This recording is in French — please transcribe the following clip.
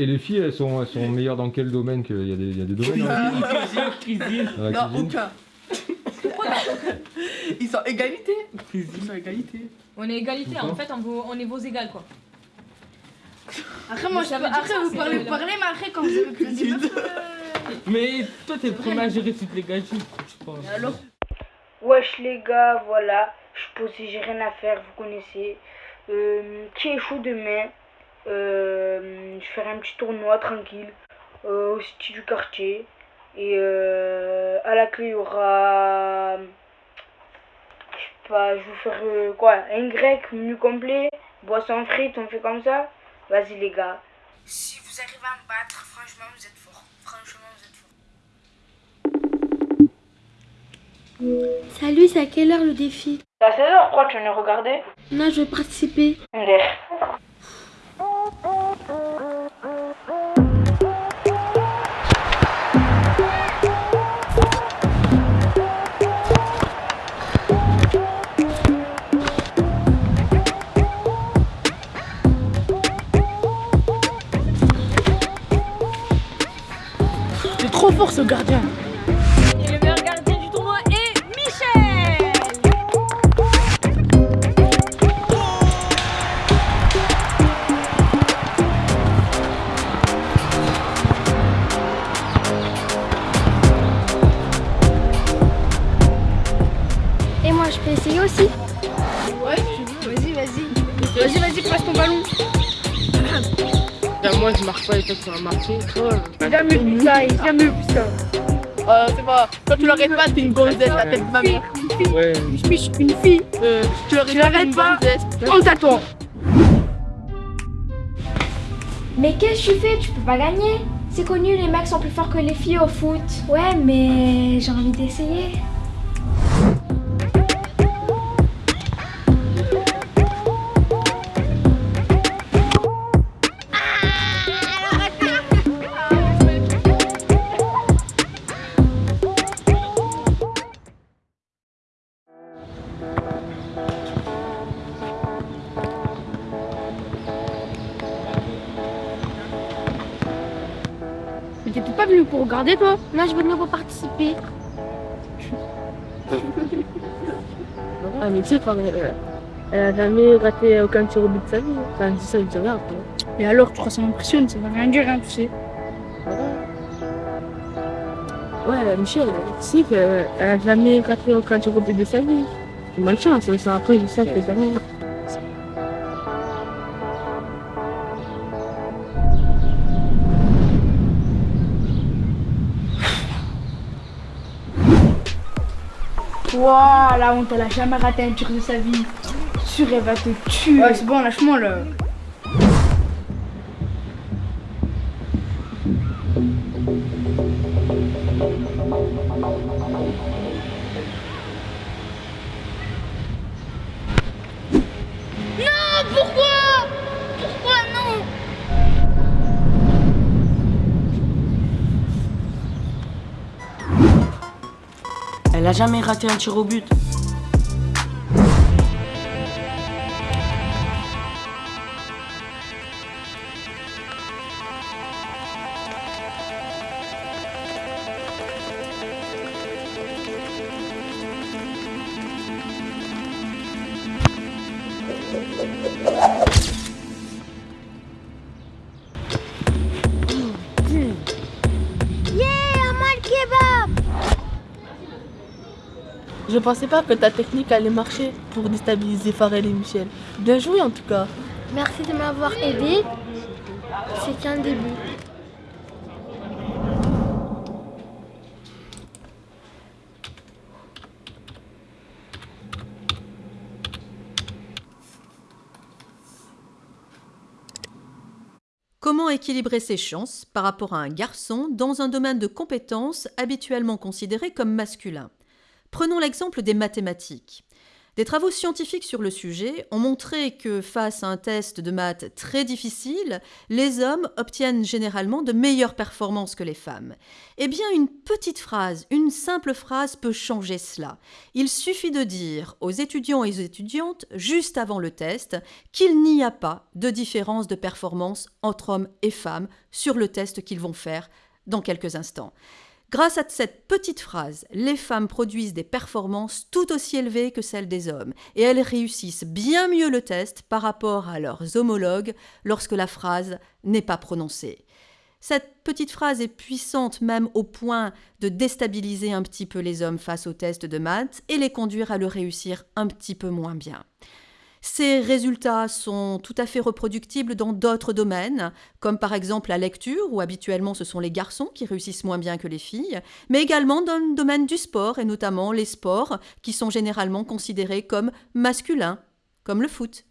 Et les filles, elles sont, elles sont meilleures dans quel domaine que... Il y a des, il y a des domaines hein Cuisine, cuisine. Dans la Non, cuisine aucun. Ils sont égalité. Ils sont égalité. On est égalité, en fait, on, vaut- on est vos égales, quoi. Après, moi, Mais je ça peux- veut dire après ça, vous c'est parlez, le- vous parlez, mais après, quand vous avez plus de meufs, euh, Mais toi, t'es à gérer toutes les gadgets, je pense. alors Wesh les gars, voilà, je posais, j'ai rien à faire, vous connaissez. Euh, qui est chaud demain euh, Je ferai un petit tournoi tranquille euh, au style du quartier. Et euh, à la clé, il y aura. Je sais pas, je vais vous faire euh, quoi Un grec, menu complet, boisson frites, on fait comme ça Vas-y les gars. Si vous arrivez à me battre, franchement, vous êtes forts. Franchement, vous êtes forts. Salut, c'est à quelle heure le défi? C'est à 16h, pourquoi tu en as regardé Non, je veux participer. C'est trop fort ce gardien. Vas-y. Vas-y, passe ton ballon. Moi, je marche pas et toi, tu vas J'ai jamais vu ça, jamais vu ça. Euh, c'est pas. Quand tu l'arrêtes pas, t'es une gonzesse, la tête de ma mère. ouais. Je suis une fille. Euh, tu l'arrêtes pas, à toi. Mais qu'est-ce que tu fais? Tu peux pas gagner. C'est connu, les mecs sont plus forts que les filles au foot. Ouais, mais j'ai envie d'essayer. T'étais pas venu pour regarder, toi Non, je veux venir pour participer. Ah, mais tu sais, enfin, euh, elle a jamais raté aucun tir au but de sa vie. Enfin, c'est ça, rien après. Et alors, tu crois que ça m'impressionne Ça va rien dire, hein, tu sais. Ouais, Michel, tu sais qu'elle a jamais raté aucun tir au but de sa vie. C'est bonne chance, mais c'est après, je sais que c'est rien. Ouah, la honte, elle a jamais raté un tir de sa vie. Sûr, elle va te tuer. Ouais, c'est bon, lâche-moi là. Elle a jamais raté un tir au but. Je pensais pas que ta technique allait marcher pour déstabiliser Farel et Michel. Bien joué en tout cas. Merci de m'avoir aidé. C'est qu'un début. Comment équilibrer ses chances par rapport à un garçon dans un domaine de compétences habituellement considéré comme masculin? Prenons l'exemple des mathématiques. Des travaux scientifiques sur le sujet ont montré que face à un test de maths très difficile, les hommes obtiennent généralement de meilleures performances que les femmes. Eh bien, une petite phrase, une simple phrase peut changer cela. Il suffit de dire aux étudiants et aux étudiantes, juste avant le test, qu'il n'y a pas de différence de performance entre hommes et femmes sur le test qu'ils vont faire dans quelques instants. Grâce à cette petite phrase, les femmes produisent des performances tout aussi élevées que celles des hommes, et elles réussissent bien mieux le test par rapport à leurs homologues lorsque la phrase n'est pas prononcée. Cette petite phrase est puissante même au point de déstabiliser un petit peu les hommes face au test de maths et les conduire à le réussir un petit peu moins bien. Ces résultats sont tout à fait reproductibles dans d'autres domaines, comme par exemple la lecture, où habituellement ce sont les garçons qui réussissent moins bien que les filles, mais également dans le domaine du sport, et notamment les sports qui sont généralement considérés comme masculins, comme le foot